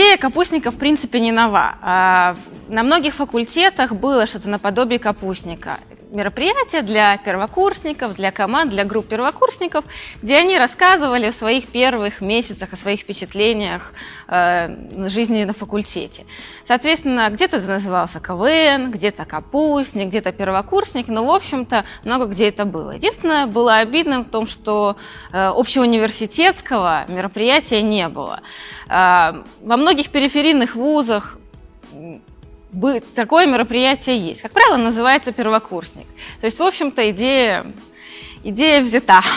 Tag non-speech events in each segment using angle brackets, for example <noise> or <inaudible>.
Идея капустника, в принципе, не нова. А, на многих факультетах было что-то наподобие капустника. Мероприятия для первокурсников, для команд, для групп первокурсников, где они рассказывали о своих первых месяцах, о своих впечатлениях э, жизни на факультете. Соответственно, где-то это назывался КВН, где-то капустник, где-то первокурсник, но, в общем-то, много где это было. Единственное, было обидно в том, что э, общеуниверситетского мероприятия не было. Э, во многих периферийных вузах такое мероприятие есть. Как правило, называется первокурсник. То есть, в общем-то, идея идея взята. <laughs>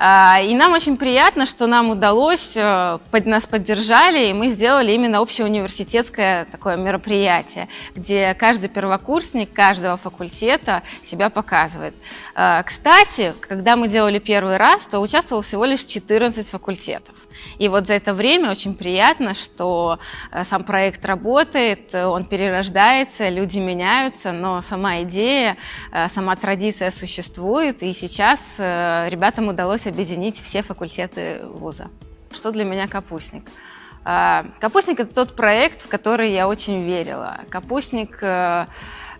А, и нам очень приятно, что нам удалось, э, нас поддержали, и мы сделали именно общеуниверситетское такое мероприятие, где каждый первокурсник каждого факультета себя показывает. А, кстати, когда мы делали первый раз, то участвовал всего лишь 14 факультетов. И вот за это время очень приятно, что э, сам проект работает, он перерождается, люди меняются, но сама идея, э, сама традиция существует, и сейчас э, ребятам удалось объединить все факультеты вуза. Что для меня капустник? Капустник – это тот проект, в который я очень верила. Капустник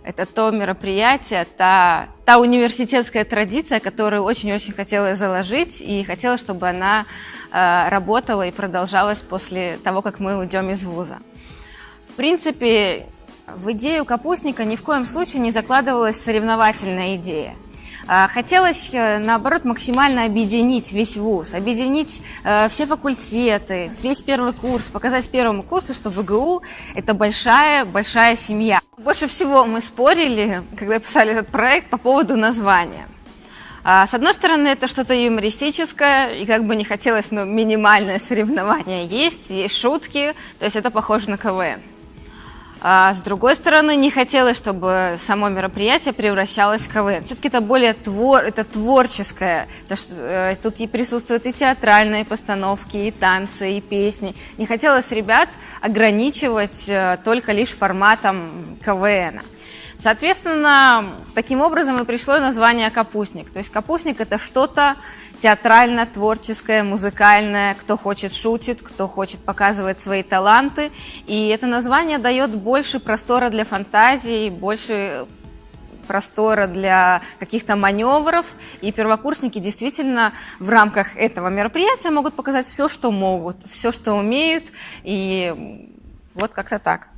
это то мероприятие, та, та университетская традиция, которую очень-очень хотела заложить, и хотела, чтобы она э, работала и продолжалась после того, как мы уйдем из вуза. В принципе, в идею капустника ни в коем случае не закладывалась соревновательная идея. А, хотелось, э, наоборот, максимально объединить весь вуз, объединить э, все факультеты, весь первый курс, показать первому курсу, что ВГУ – это большая-большая семья. Больше всего мы спорили, когда писали этот проект, по поводу названия. А, с одной стороны, это что-то юмористическое, и как бы не хотелось, но минимальное соревнование есть, есть шутки, то есть это похоже на КВН. А с другой стороны, не хотелось, чтобы само мероприятие превращалось в КВН. Все-таки это более твор, это творческое. Э, тут и присутствуют и театральные постановки, и танцы, и песни. Не хотелось ребят ограничивать э, только лишь форматом КВН. Соответственно, таким образом и пришло название «Капустник». То есть «Капустник» — это что-то театрально-творческое, музыкальное, кто хочет шутит, кто хочет показывать свои таланты. И это название дает больше простора для фантазии, больше простора для каких-то маневров, и первокурсники действительно в рамках этого мероприятия могут показать все, что могут, все, что умеют, и вот как-то так.